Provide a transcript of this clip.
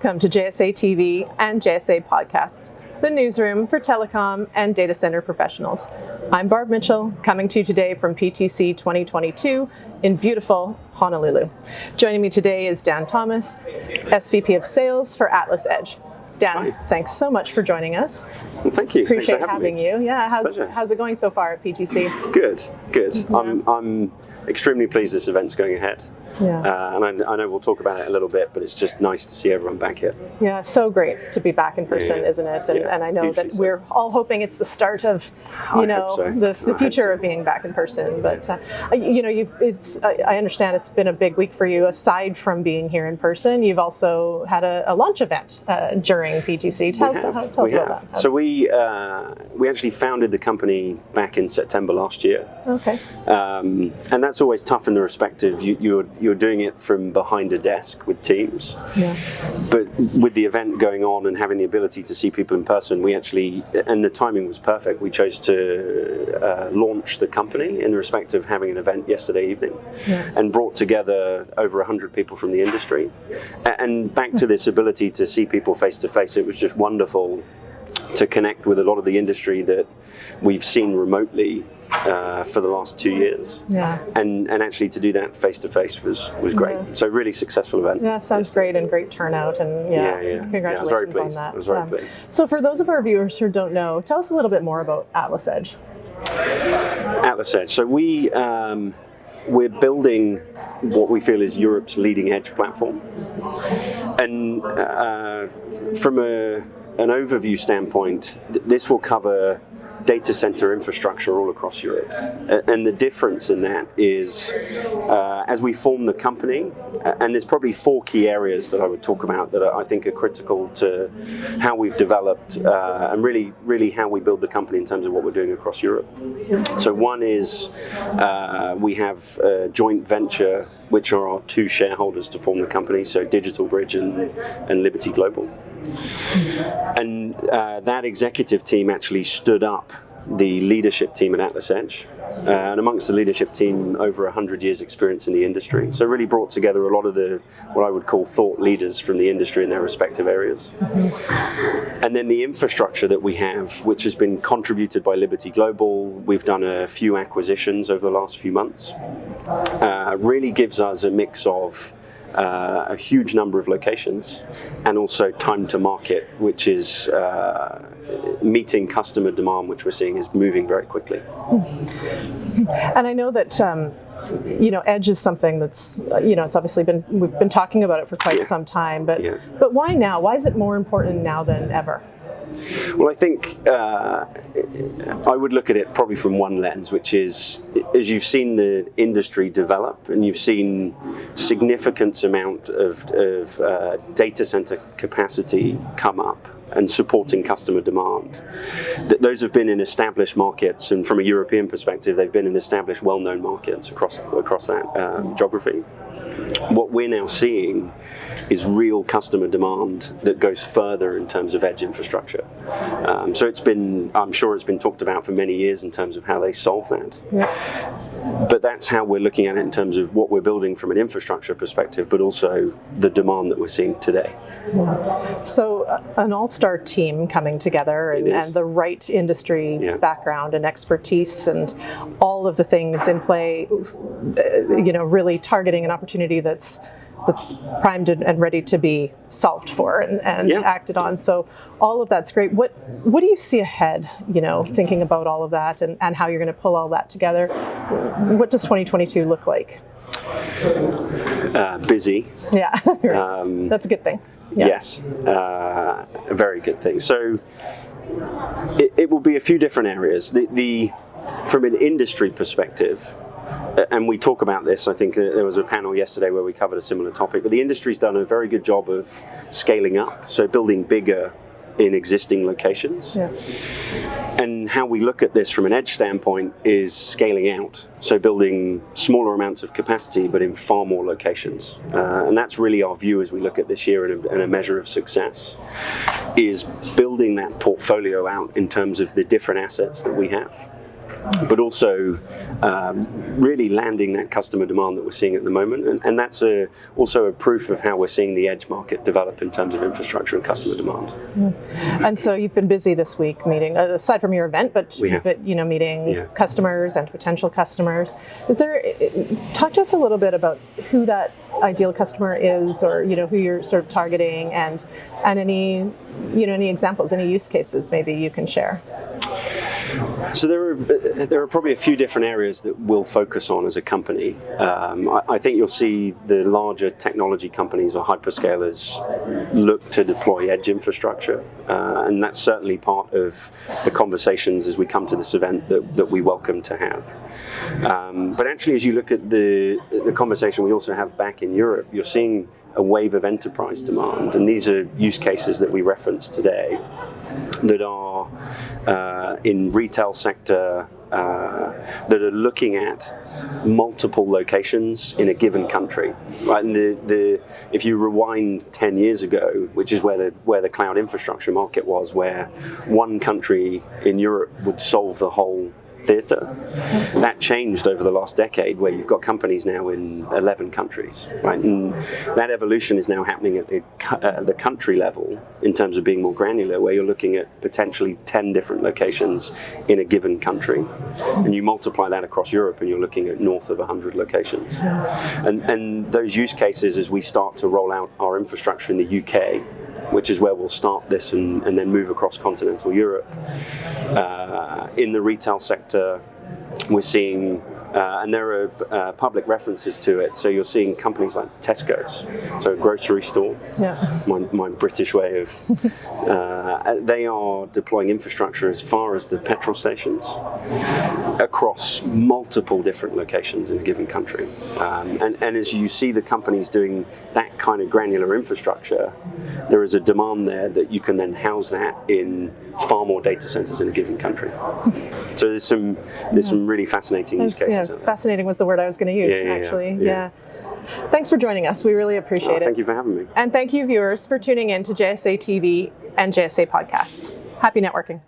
Welcome to JSA TV and JSA Podcasts, the newsroom for telecom and data center professionals. I'm Barb Mitchell, coming to you today from PTC 2022 in beautiful Honolulu. Joining me today is Dan Thomas, SVP of Sales for Atlas Edge. Dan, Hi. thanks so much for joining us. Well, thank you. Appreciate having, having you. Yeah, how's how's it going so far at PTC? Good, good. Yeah. I'm I'm extremely pleased this event's going ahead. Yeah. Uh, and I, I, know we'll talk about it a little bit, but it's just nice to see everyone back here. Yeah, so great to be back in person, yeah. isn't it? And, yeah, and I know that so. we're all hoping it's the start of, you I know, so. the, the future so. of being back in person. But uh, you know, you've it's I understand it's been a big week for you. Aside from being here in person, you've also had a, a launch event uh, during PTC. Tell, us, how, tell us about that. So we uh, we actually founded the company back in September last year. Okay. Um, and that's always tough in the respect of you, you're you're doing it from behind a desk with teams. Yeah. But with the event going on and having the ability to see people in person, we actually, and the timing was perfect, we chose to uh, launch the company in the respect of having an event yesterday evening yeah. and brought together over 100 people from the industry. And back to this ability to see people face to face, it was just wonderful to connect with a lot of the industry that we've seen remotely uh, for the last two years. Yeah. And and actually to do that face to face was was great. Yeah. So really successful event. Yeah, sounds great and great turnout and yeah, yeah, yeah. congratulations yeah, on that. I was very um, pleased. So for those of our viewers who don't know, tell us a little bit more about Atlas Edge. Atlas Edge. So we um, we're building what we feel is Europe's leading edge platform. And uh, from a, an overview standpoint, th this will cover data center infrastructure all across Europe. And the difference in that is uh, as we form the company, and there's probably four key areas that I would talk about that I think are critical to how we've developed uh, and really, really how we build the company in terms of what we're doing across Europe. So one is uh, we have a joint venture, which are our two shareholders to form the company, so Digital Bridge and, and Liberty Global. And uh, that executive team actually stood up the leadership team at Atlas Edge. Uh, and amongst the leadership team, over 100 years experience in the industry. So really brought together a lot of the, what I would call thought leaders from the industry in their respective areas. And then the infrastructure that we have, which has been contributed by Liberty Global, we've done a few acquisitions over the last few months, uh, really gives us a mix of uh, a huge number of locations and also time to market, which is uh, meeting customer demand, which we're seeing is moving very quickly. And I know that um, you know, edge is something that's, you know, it's obviously been, we've been talking about it for quite yeah. some time, but, yeah. but why now? Why is it more important now than ever? Well, I think uh, I would look at it probably from one lens, which is as you've seen the industry develop and you've seen significant amount of, of uh, data center capacity come up and supporting customer demand. Th those have been in established markets, and from a European perspective, they've been in established, well-known markets across across that um, geography. What we're now seeing is real customer demand that goes further in terms of edge infrastructure. Um, so it's been, I'm sure it's been talked about for many years in terms of how they solve that. Yeah. But that's how we're looking at it in terms of what we're building from an infrastructure perspective, but also the demand that we're seeing today. Yeah. So uh, an all-star team coming together and, and the right industry yeah. background and expertise and all of the things in play, uh, you know, really targeting an opportunity that's that's primed and ready to be solved for and, and yeah. acted on. So all of that's great. What what do you see ahead, you know, thinking about all of that and, and how you're going to pull all that together? What does 2022 look like? Uh, busy. Yeah, um, that's a good thing. Yeah. Yes, uh, a very good thing. So it, it will be a few different areas. The, the from an industry perspective, and we talk about this, I think there was a panel yesterday where we covered a similar topic, but the industry's done a very good job of scaling up, so building bigger in existing locations. Yeah. And how we look at this from an edge standpoint is scaling out, so building smaller amounts of capacity but in far more locations. Uh, and that's really our view as we look at this year and a, and a measure of success, is building that portfolio out in terms of the different assets that we have. But also um, really landing that customer demand that we're seeing at the moment. And, and that's a, also a proof of how we're seeing the edge market develop in terms of infrastructure and customer demand. And so you've been busy this week meeting, uh, aside from your event, but, but you know, meeting yeah. customers and potential customers. Is there, talk to us a little bit about who that ideal customer is or, you know, who you're sort of targeting and, and any, you know, any examples, any use cases maybe you can share. So there are there are probably a few different areas that we'll focus on as a company. Um, I, I, think you'll see the larger technology companies or hyperscalers look to deploy edge infrastructure, uh, and that's certainly part of the conversations as we come to this event that, that we welcome to have. Um, but actually, as you look at the the conversation we also have back in Europe, you're seeing a wave of enterprise demand, and these are use cases that we referenced today that are uh, in retail sector uh, that are looking at multiple locations in a given country. Right, and the, the if you rewind 10 years ago, which is where the where the cloud infrastructure market was, where one country in Europe would solve the whole theatre. That changed over the last decade where you've got companies now in 11 countries, right? And that evolution is now happening at the, uh, the country level in terms of being more granular, where you're looking at potentially 10 different locations in a given country. And you multiply that across Europe and you're looking at north of 100 locations. And, and those use cases, as we start to roll out our infrastructure in the UK, which is where we'll start this and, and then move across continental Europe. Uh, in the retail sector, we're seeing uh, and there are uh, public references to it. So you're seeing companies like Tesco's, so a grocery store, yeah. my, my British way of, uh, they are deploying infrastructure as far as the petrol stations across multiple different locations in a given country. Um, and, and as you see the companies doing that kind of granular infrastructure, there is a demand there that you can then house that in far more data centers in a given country. So there's some there's yeah. some really fascinating use cases yeah, fascinating was the word I was going to use, yeah, actually. Yeah. Thanks for joining us. We really oh, appreciate oh, it. Thank you for having me. And thank you, viewers, for tuning in to JSA TV and JSA podcasts. Happy networking.